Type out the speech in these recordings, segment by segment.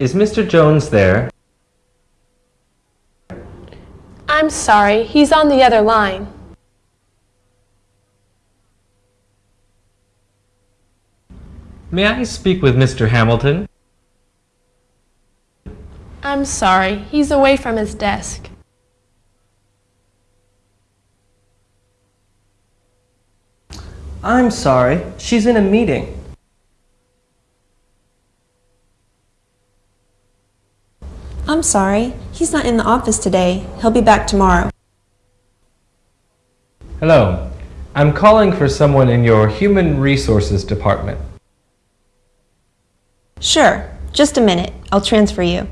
Is Mr. Jones there? I'm sorry, he's on the other line. May I speak with Mr. Hamilton? I'm sorry, he's away from his desk. I'm sorry, she's in a meeting. I'm sorry, he's not in the office today. He'll be back tomorrow. Hello. I'm calling for someone in your Human Resources Department. Sure, just a minute. I'll transfer you.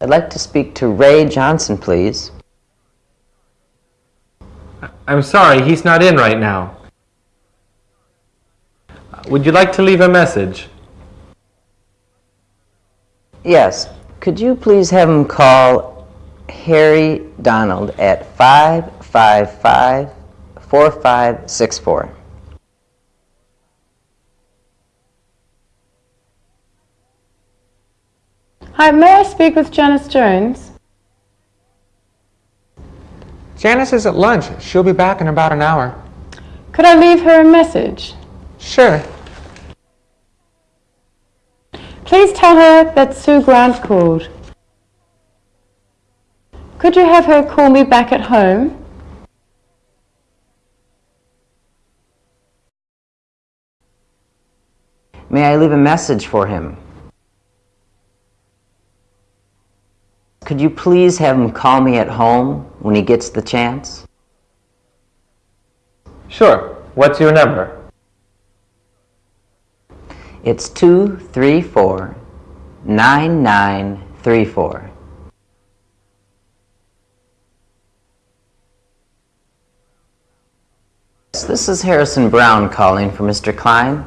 I'd like to speak to Ray Johnson, please. I'm sorry, he's not in right now. Would you like to leave a message? Yes, could you please have him call Harry Donald at 555-4564? Hi, may I speak with Janice Jones? Janice is at lunch. She'll be back in about an hour. Could I leave her a message? Sure. Please tell her that Sue Grant called. Could you have her call me back at home? May I leave a message for him? Could you please have him call me at home when he gets the chance? Sure. What's your number? It's 234-9934. This is Harrison Brown calling for Mr. Klein.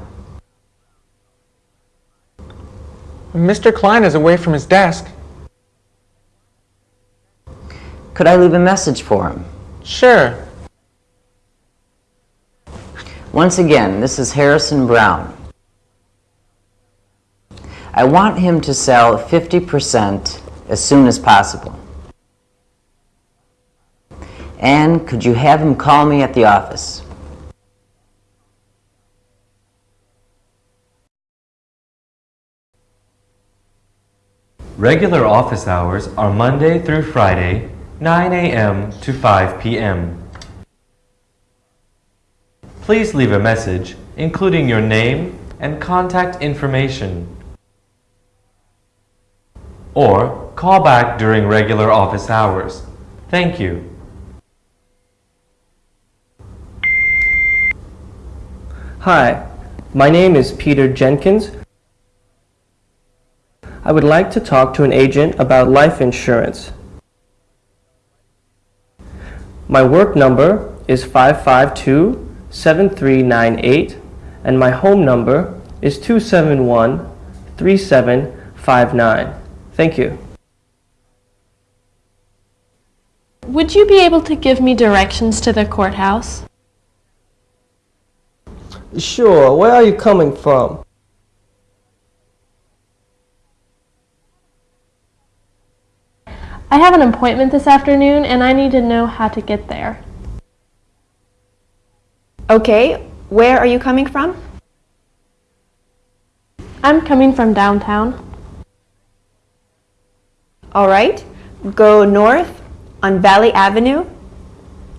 Mr. Klein is away from his desk. Could I leave a message for him? Sure. Once again, this is Harrison Brown. I want him to sell 50% as soon as possible. And could you have him call me at the office? Regular office hours are Monday through Friday, 9 a.m. to 5 p.m. Please leave a message, including your name and contact information. Or call back during regular office hours. Thank you. Hi, my name is Peter Jenkins. I would like to talk to an agent about life insurance. My work number is 552-7398 and my home number is 271-3759. Thank you. Would you be able to give me directions to the courthouse? Sure, where are you coming from? I have an appointment this afternoon and I need to know how to get there. Okay, where are you coming from? I'm coming from downtown. All right, go north on Valley Avenue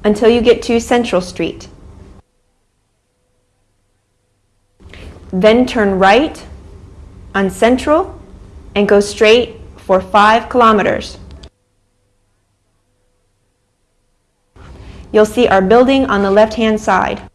until you get to Central Street. Then turn right on Central and go straight for five kilometers. You'll see our building on the left-hand side.